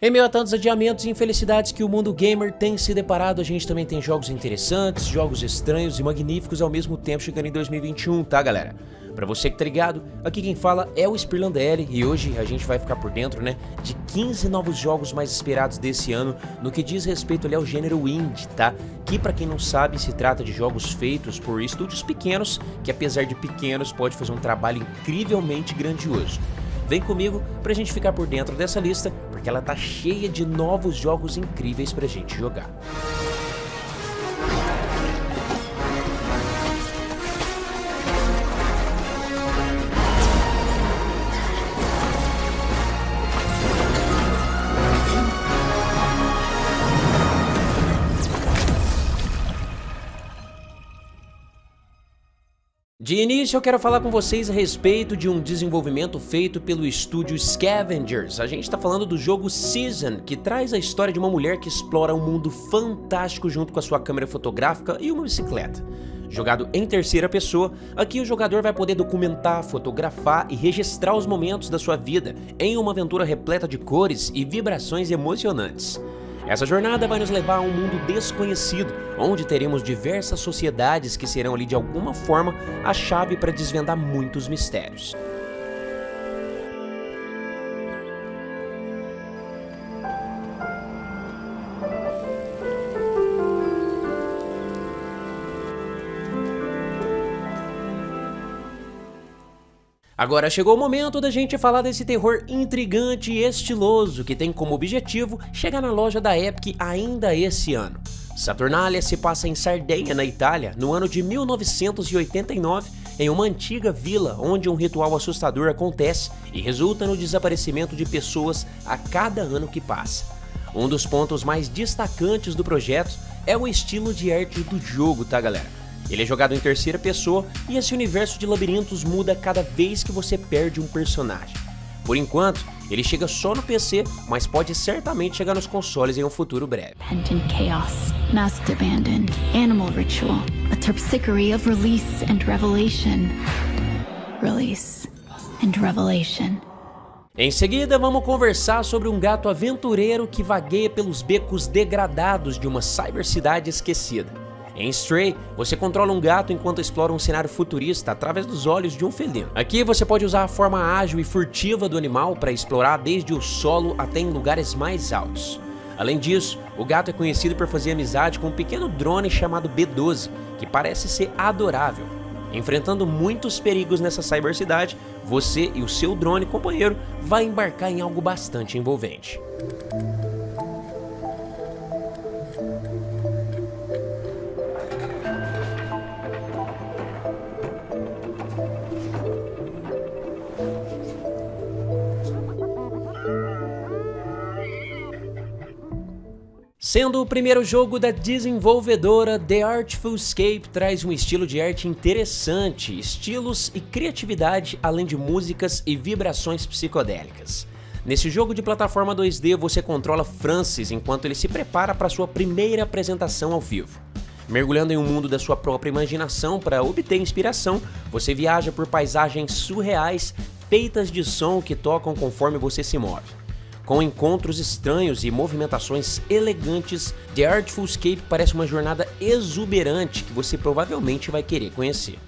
Em meio a tantos adiamentos e infelicidades que o mundo gamer tem se deparado, a gente também tem jogos interessantes, jogos estranhos e magníficos ao mesmo tempo chegando em 2021, tá galera? Pra você que tá ligado, aqui quem fala é o Spirlandelli e hoje a gente vai ficar por dentro, né, de 15 novos jogos mais esperados desse ano no que diz respeito ali ao gênero indie, tá? Que pra quem não sabe, se trata de jogos feitos por estúdios pequenos, que apesar de pequenos pode fazer um trabalho incrivelmente grandioso. Vem comigo pra gente ficar por dentro dessa lista, porque ela tá cheia de novos jogos incríveis pra gente jogar. De início eu quero falar com vocês a respeito de um desenvolvimento feito pelo estúdio Scavengers. A gente está falando do jogo Season, que traz a história de uma mulher que explora um mundo fantástico junto com a sua câmera fotográfica e uma bicicleta. Jogado em terceira pessoa, aqui o jogador vai poder documentar, fotografar e registrar os momentos da sua vida em uma aventura repleta de cores e vibrações emocionantes. Essa jornada vai nos levar a um mundo desconhecido, onde teremos diversas sociedades que serão ali de alguma forma a chave para desvendar muitos mistérios. Agora chegou o momento da gente falar desse terror intrigante e estiloso que tem como objetivo chegar na loja da Epic ainda esse ano. Saturnalia se passa em Sardenha, na Itália, no ano de 1989, em uma antiga vila onde um ritual assustador acontece e resulta no desaparecimento de pessoas a cada ano que passa. Um dos pontos mais destacantes do projeto é o estilo de arte do jogo, tá galera? Ele é jogado em terceira pessoa e esse universo de labirintos muda cada vez que você perde um personagem. Por enquanto, ele chega só no PC, mas pode certamente chegar nos consoles em um futuro breve. Penitent chaos, masked abandon, animal ritual, a terpsichore of release and revelation. Release and revelation. Em seguida, vamos conversar sobre um gato aventureiro que vagueia pelos becos degradados de uma cybercidade esquecida. Em Stray, você controla um gato enquanto explora um cenário futurista através dos olhos de um felino. Aqui você pode usar a forma ágil e furtiva do animal para explorar desde o solo até em lugares mais altos. Além disso, o gato é conhecido por fazer amizade com um pequeno drone chamado B-12, que parece ser adorável. Enfrentando muitos perigos nessa cybercidade, você e o seu drone companheiro vai embarcar em algo bastante envolvente. Sendo o primeiro jogo da desenvolvedora, The Artful Escape traz um estilo de arte interessante, estilos e criatividade, além de músicas e vibrações psicodélicas. Nesse jogo de plataforma 2D, você controla Francis enquanto ele se prepara para sua primeira apresentação ao vivo. Mergulhando em um mundo da sua própria imaginação para obter inspiração, você viaja por paisagens surreais feitas de som que tocam conforme você se move. Com encontros estranhos e movimentações elegantes, The Artful Escape parece uma jornada exuberante que você provavelmente vai querer conhecer.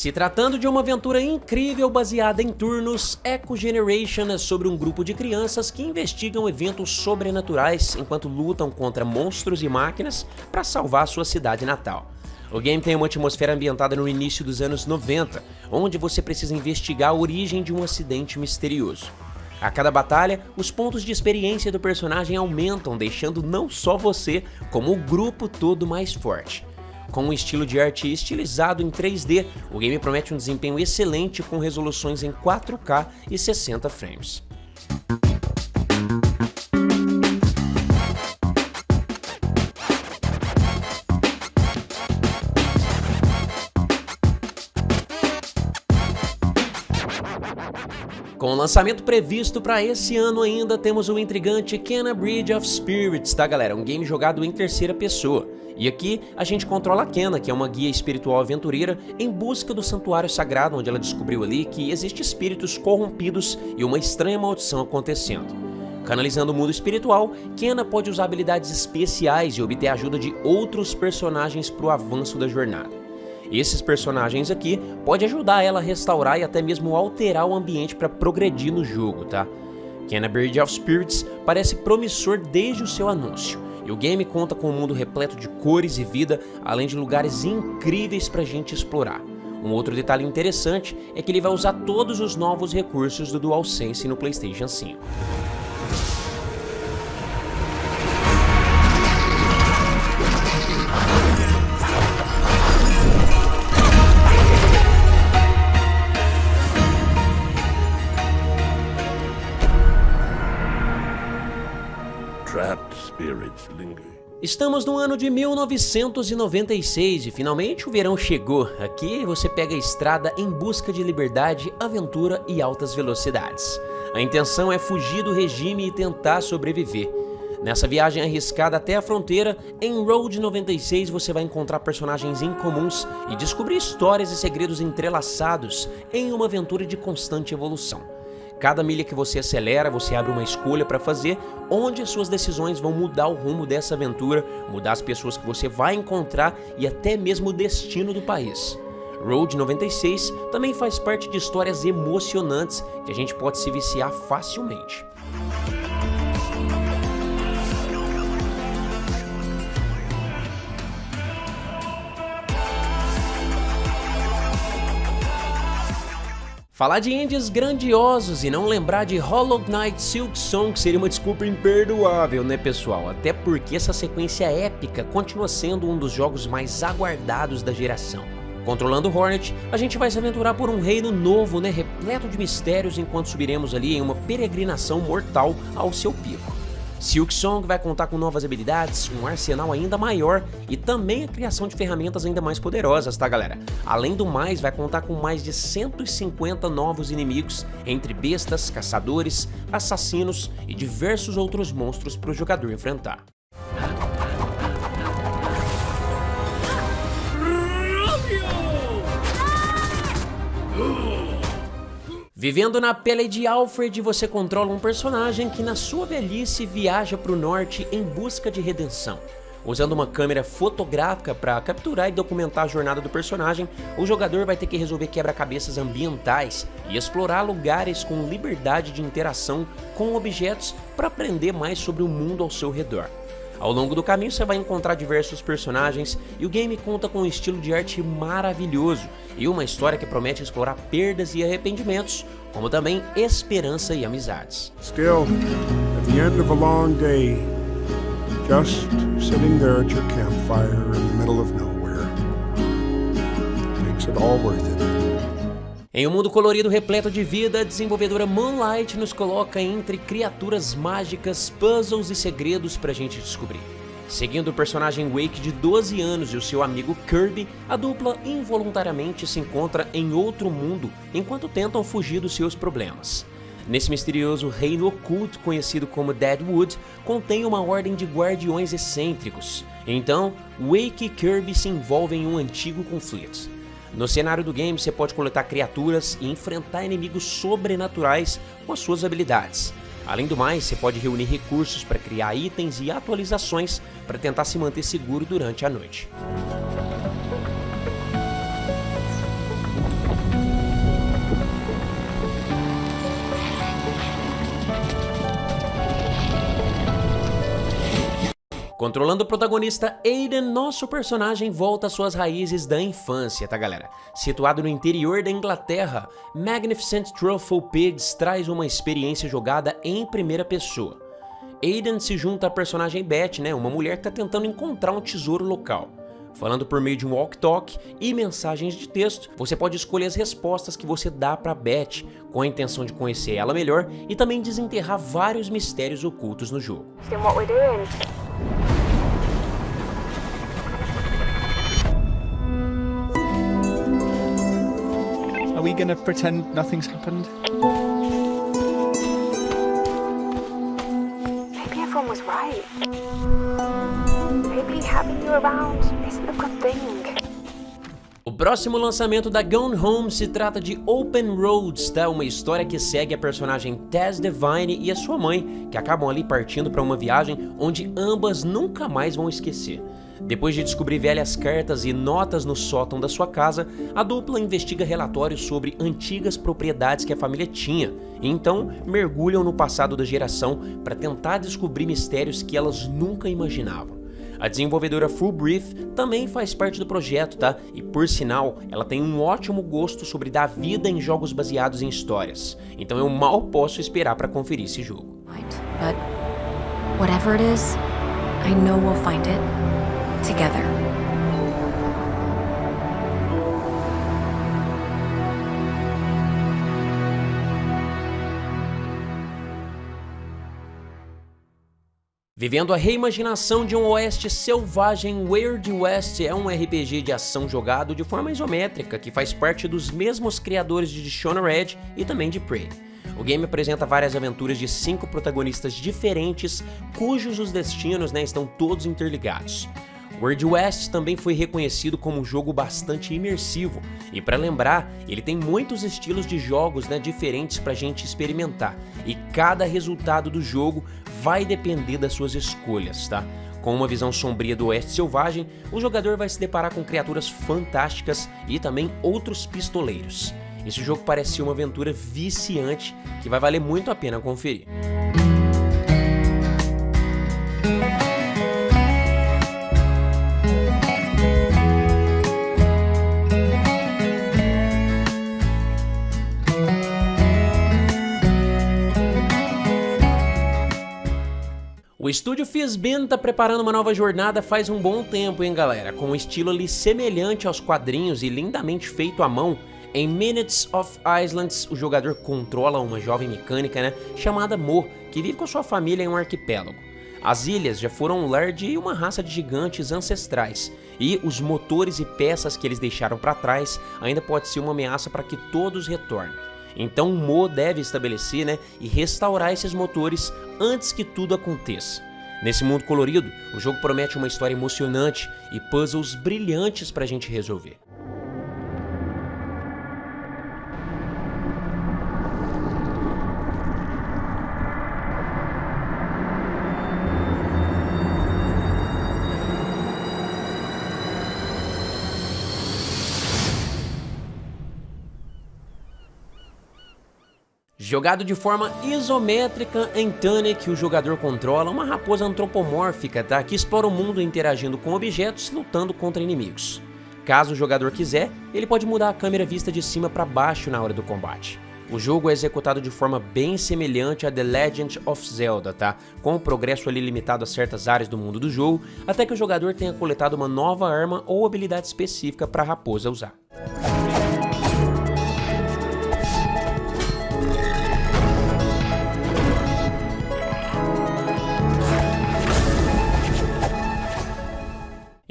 Se tratando de uma aventura incrível baseada em turnos, Echo Generation é sobre um grupo de crianças que investigam eventos sobrenaturais enquanto lutam contra monstros e máquinas para salvar sua cidade natal. O game tem uma atmosfera ambientada no início dos anos 90, onde você precisa investigar a origem de um acidente misterioso. A cada batalha, os pontos de experiência do personagem aumentam, deixando não só você, como o grupo todo mais forte. Com um estilo de arte estilizado em 3D, o game promete um desempenho excelente com resoluções em 4K e 60 frames. Com o lançamento previsto para esse ano ainda, temos o intrigante Kena Bridge of Spirits, tá galera? Um game jogado em terceira pessoa. E aqui a gente controla a Kena, que é uma guia espiritual aventureira, em busca do santuário sagrado, onde ela descobriu ali que existem espíritos corrompidos e uma estranha maldição acontecendo. Canalizando o mundo espiritual, Kena pode usar habilidades especiais e obter a ajuda de outros personagens para o avanço da jornada. Esses personagens aqui podem ajudar ela a restaurar e até mesmo alterar o ambiente para progredir no jogo, tá? Bird of Spirits parece promissor desde o seu anúncio, e o game conta com um mundo repleto de cores e vida, além de lugares incríveis pra gente explorar. Um outro detalhe interessante é que ele vai usar todos os novos recursos do DualSense no PlayStation 5. Estamos no ano de 1996 e finalmente o verão chegou. Aqui você pega a estrada em busca de liberdade, aventura e altas velocidades. A intenção é fugir do regime e tentar sobreviver. Nessa viagem arriscada até a fronteira, em Road 96 você vai encontrar personagens incomuns e descobrir histórias e segredos entrelaçados em uma aventura de constante evolução. Cada milha que você acelera, você abre uma escolha para fazer, onde as suas decisões vão mudar o rumo dessa aventura, mudar as pessoas que você vai encontrar e até mesmo o destino do país. Road 96 também faz parte de histórias emocionantes que a gente pode se viciar facilmente. Falar de indies grandiosos e não lembrar de Hollow Knight Silk Song seria uma desculpa imperdoável, né pessoal? Até porque essa sequência épica continua sendo um dos jogos mais aguardados da geração. Controlando Hornet, a gente vai se aventurar por um reino novo, né, repleto de mistérios enquanto subiremos ali em uma peregrinação mortal ao seu pico. Silk Song vai contar com novas habilidades, um arsenal ainda maior e também a criação de ferramentas ainda mais poderosas, tá galera? Além do mais, vai contar com mais de 150 novos inimigos, entre bestas, caçadores, assassinos e diversos outros monstros para o jogador enfrentar. Vivendo na pele de Alfred, você controla um personagem que na sua velhice viaja para o norte em busca de redenção. Usando uma câmera fotográfica para capturar e documentar a jornada do personagem, o jogador vai ter que resolver quebra-cabeças ambientais e explorar lugares com liberdade de interação com objetos para aprender mais sobre o mundo ao seu redor. Ao longo do caminho você vai encontrar diversos personagens e o game conta com um estilo de arte maravilhoso e uma história que promete explorar perdas e arrependimentos, como também esperança e amizades. Still, at the end of a long day, just sitting there at your campfire in the middle of nowhere, makes it all worth it. Em um mundo colorido repleto de vida, a desenvolvedora Moonlight nos coloca entre criaturas mágicas, puzzles e segredos pra gente descobrir. Seguindo o personagem Wake de 12 anos e o seu amigo Kirby, a dupla involuntariamente se encontra em outro mundo enquanto tentam fugir dos seus problemas. Nesse misterioso reino oculto conhecido como Deadwood, contém uma ordem de guardiões excêntricos. Então, Wake e Kirby se envolvem em um antigo conflito. No cenário do game você pode coletar criaturas e enfrentar inimigos sobrenaturais com as suas habilidades. Além do mais, você pode reunir recursos para criar itens e atualizações para tentar se manter seguro durante a noite. Controlando o protagonista Aiden, nosso personagem volta às suas raízes da infância, tá galera? Situado no interior da Inglaterra, Magnificent Truffle Pigs traz uma experiência jogada em primeira pessoa. Aiden se junta à personagem Beth, né, uma mulher que está tentando encontrar um tesouro local. Falando por meio de um walk-talk e mensagens de texto, você pode escolher as respostas que você dá para Beth, com a intenção de conhecer ela melhor e também desenterrar vários mistérios ocultos no jogo. Are we going to pretend nothing's happened? Maybe everyone was right. Maybe having you around isn't a good thing. O próximo lançamento da Gone Home se trata de Open Roads, tá? Uma história que segue a personagem Tess Devine e a sua mãe, que acabam ali partindo para uma viagem onde ambas nunca mais vão esquecer. Depois de descobrir velhas cartas e notas no sótão da sua casa, a dupla investiga relatórios sobre antigas propriedades que a família tinha, e então mergulham no passado da geração para tentar descobrir mistérios que elas nunca imaginavam. A desenvolvedora Full Brief também faz parte do projeto, tá? E por sinal, ela tem um ótimo gosto sobre dar vida em jogos baseados em histórias. Então eu mal posso esperar para conferir esse jogo. But whatever it is, I know we'll find it together. Vivendo a reimaginação de um oeste selvagem, Weird West é um RPG de ação jogado de forma isométrica que faz parte dos mesmos criadores de Dishonored e também de Prey. O game apresenta várias aventuras de cinco protagonistas diferentes, cujos os destinos né, estão todos interligados. World West também foi reconhecido como um jogo bastante imersivo, e para lembrar, ele tem muitos estilos de jogos né, diferentes para a gente experimentar, e cada resultado do jogo vai depender das suas escolhas, tá? Com uma visão sombria do oeste selvagem, o jogador vai se deparar com criaturas fantásticas e também outros pistoleiros. Esse jogo parece uma aventura viciante que vai valer muito a pena conferir. O estúdio Fizbin tá preparando uma nova jornada faz um bom tempo, hein galera, com um estilo ali semelhante aos quadrinhos e lindamente feito à mão. Em Minutes of Islands, o jogador controla uma jovem mecânica né, chamada Mo, que vive com sua família em um arquipélago. As ilhas já foram um lar de uma raça de gigantes ancestrais, e os motores e peças que eles deixaram para trás ainda pode ser uma ameaça para que todos retornem. Então Mo deve estabelecer né, e restaurar esses motores antes que tudo aconteça. Nesse mundo colorido, o jogo promete uma história emocionante e puzzles brilhantes para a gente resolver. Jogado de forma isométrica em Tunic, o jogador controla uma raposa antropomórfica tá? que explora o mundo interagindo com objetos lutando contra inimigos. Caso o jogador quiser, ele pode mudar a câmera vista de cima para baixo na hora do combate. O jogo é executado de forma bem semelhante a The Legend of Zelda, tá? Com o progresso ali limitado a certas áreas do mundo do jogo, até que o jogador tenha coletado uma nova arma ou habilidade específica para a raposa usar.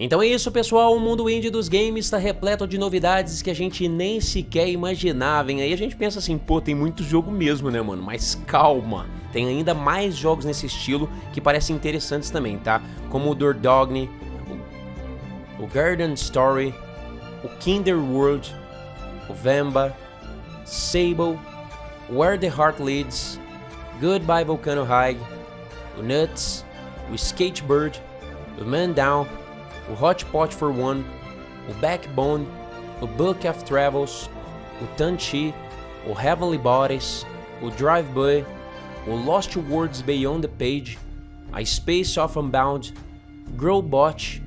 Então é isso pessoal, o mundo indie dos games está repleto de novidades que a gente nem sequer imaginava, hein? Aí a gente pensa assim, pô, tem muito jogo mesmo, né mano? Mas calma, tem ainda mais jogos nesse estilo que parecem interessantes também, tá? Como o Dordogne, o, Garden Story, o Kinder World, o Vamba, Sable, Where the Heart Leads, Goodbye Volcano High, o Nuts, o Skatebird, o Man Down, o Hot Pot for One, o Backbone, o Book of Travels, o Tanchi, o Heavenly Bodies, o Drive-By, o Lost Words Beyond the Page, a Space of Unbound, Growbot,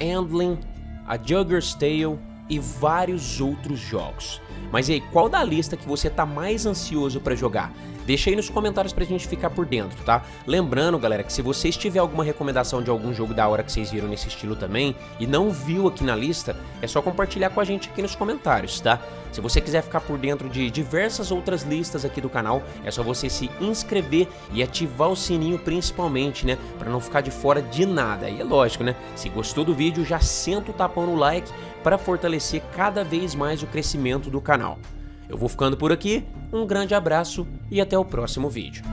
Handling, a Jugger's Tale e vários outros jogos. Mas e aí, qual da lista que você está mais ansioso para jogar? Deixa aí nos comentários pra gente ficar por dentro, tá? Lembrando, galera, que se vocês tiver alguma recomendação de algum jogo da hora que vocês viram nesse estilo também e não viu aqui na lista, é só compartilhar com a gente aqui nos comentários, tá? Se você quiser ficar por dentro de diversas outras listas aqui do canal, é só você se inscrever e ativar o sininho principalmente, né? Pra não ficar de fora de nada. E é lógico, né? Se gostou do vídeo, já senta o tapão no like para fortalecer cada vez mais o crescimento do canal. Eu vou ficando por aqui, um grande abraço e até o próximo vídeo.